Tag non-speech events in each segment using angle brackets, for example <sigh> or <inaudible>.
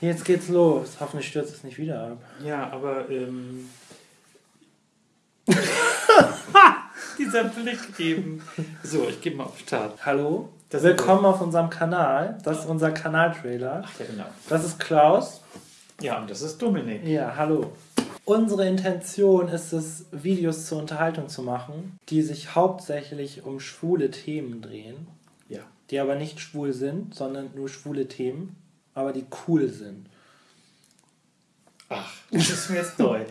Jetzt geht's los. Hoffentlich stürzt es nicht wieder ab. Ja, aber ähm, <laughs> dieser Blick eben. So, ich gebe mal auf Start. Hallo? Das Willkommen auf unserem Kanal. Das ist unser Kanaltrailer. Ach ja, genau. Das ist Klaus. Ja, und das ist Dominik. Ja, hallo. Unsere Intention ist es, Videos zur Unterhaltung zu machen, die sich hauptsächlich um schwule Themen drehen, Ja. die aber nicht schwul sind, sondern nur schwule Themen, aber die cool sind. Ach, das ist mir jetzt neu.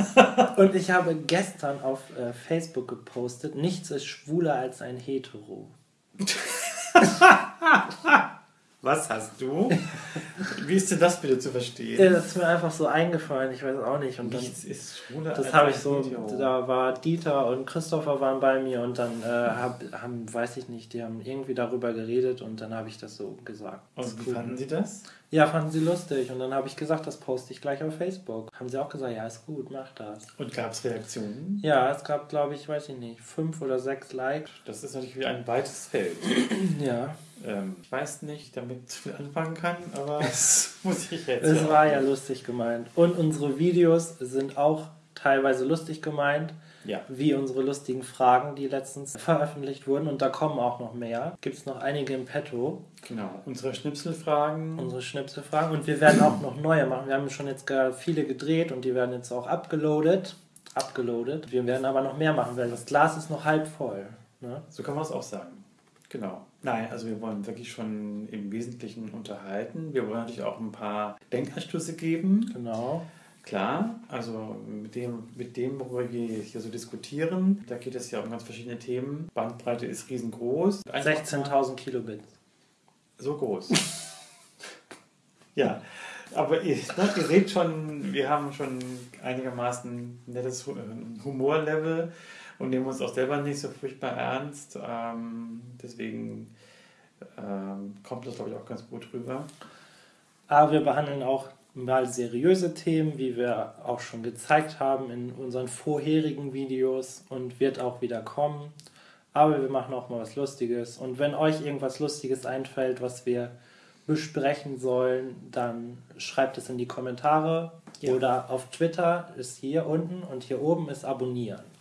<laughs> Und ich habe gestern auf äh, Facebook gepostet, nichts ist schwuler als ein Hetero. <laughs> Was hast du? <laughs> Wie ist denn das bitte zu verstehen? Ja, das ist mir einfach so eingefallen, ich weiß auch nicht. Und dann, Nichts ist schwuler das habe ich so, Video. da war Dieter und Christopher waren bei mir und dann äh, hab, haben, weiß ich nicht, die haben irgendwie darüber geredet und dann habe ich das so gesagt. Und wie cool. fanden Sie das? Ja, fanden sie lustig und dann habe ich gesagt, das poste ich gleich auf Facebook. Haben sie auch gesagt, ja, ist gut, mach das. Und gab es Reaktionen? Ja, es gab, glaube ich, weiß ich nicht, fünf oder sechs Likes. Das ist natürlich wie ein weites Feld. <clears throat> Ja, Ähm, ich weiß nicht, damit ich viel anfangen kann, aber <laughs> das muss ich jetzt. es war ja lustig gemeint. Und unsere Videos sind auch teilweise lustig gemeint. Ja. wie unsere lustigen Fragen, die letztens veröffentlicht wurden. Und da kommen auch noch mehr. Gibt es noch einige im Petto, Genau. Unsere Schnipselfragen. unsere Schnipselfragen. Und wir werden auch noch neue machen. Wir haben schon jetzt viele gedreht und die werden jetzt auch abgeloadet. Abgeloadet. Wir werden aber noch mehr machen, weil das Glas ist noch halb voll. Ne? So kann man es auch sagen. Genau. Nein, also wir wollen wirklich schon im Wesentlichen unterhalten. Wir wollen natürlich auch ein paar Denkanstöße geben. Genau. Klar, also mit dem, mit dem, worüber wir hier so diskutieren, da geht es ja um ganz verschiedene Themen. Bandbreite ist riesengroß. Einfach mal- 16.000 Kilobit. So groß. <laughs> ja, aber ihr, ne, ihr seht schon, wir haben schon einigermaßen ein nettes äh, Humorlevel und nehmen uns auch selber nicht so furchtbar ernst. Ähm, deswegen ähm, kommt das, glaube ich, auch ganz gut rüber. Aber wir behandeln auch mal seriöse Themen, wie wir auch schon gezeigt haben in unseren vorherigen Videos und wird auch wieder kommen. Aber wir machen auch mal was Lustiges. Und wenn euch irgendwas Lustiges einfällt, was wir besprechen sollen, dann schreibt es in die Kommentare Ja. oder auf Twitter ist hier unten und hier oben ist Abonnieren.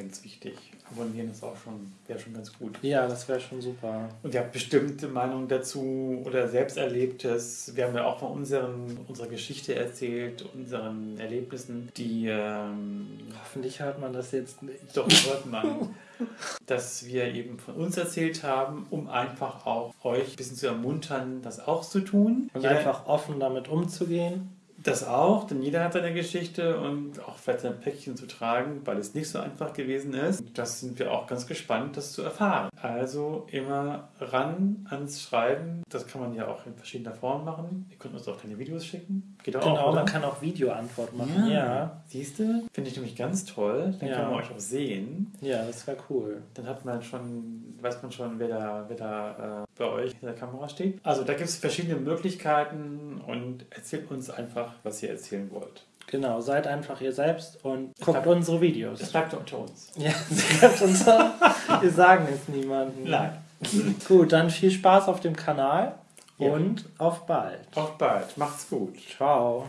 Ganz wichtig. Abonnieren ist auch schon, wäre schon ganz gut. Ja, das wäre schon super. Und ihr habt bestimmte Meinungen dazu oder Selbsterlebtes. Wir haben ja auch von unseren, unserer Geschichte erzählt, unseren Erlebnissen, die ähm, Hoffentlich hört man das jetzt nicht. doch hört man, <laughs> dass wir eben von uns erzählt haben, um einfach auch euch ein bisschen zu ermuntern, das auch zu tun. Und Jeder- einfach offen damit umzugehen. Das auch, denn jeder hat seine Geschichte und auch vielleicht sein Päckchen zu tragen, weil es nicht so einfach gewesen ist. Das sind wir auch ganz gespannt, das zu erfahren. Also immer ran ans Schreiben. Das kann man ja auch in verschiedener Form machen. Ihr könnt uns auch kleine Videos schicken. Geht auch, Genau, oder? man kann auch Videoantwort machen. Ja, Siehst du? Finde ich nämlich ganz toll. Dann Ja. kann man euch auch sehen. ja, das wäre cool. Dann hat man schon, weiß man schon, wer da, wer da äh, bei euch in der Kamera steht. Also da gibt es verschiedene Möglichkeiten und erzählt uns einfach, was ihr erzählen wollt. Genau, seid einfach ihr selbst und Es guckt bleibt- unsere Videos. Das bleibt unter uns. <laughs> Ja, sie bleibt unser. <laughs> Wir sagen es niemandem. Nein. <laughs> Gut, dann viel Spaß auf dem Kanal Ja. und auf bald. Auf bald. Macht's gut. Ciao.